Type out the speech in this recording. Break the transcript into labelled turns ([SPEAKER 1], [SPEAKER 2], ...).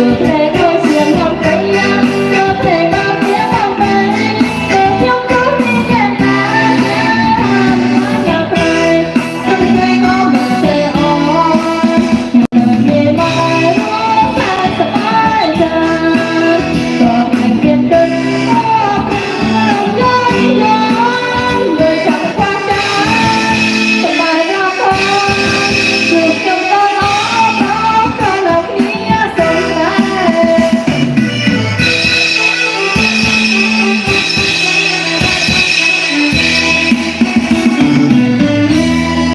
[SPEAKER 1] you. take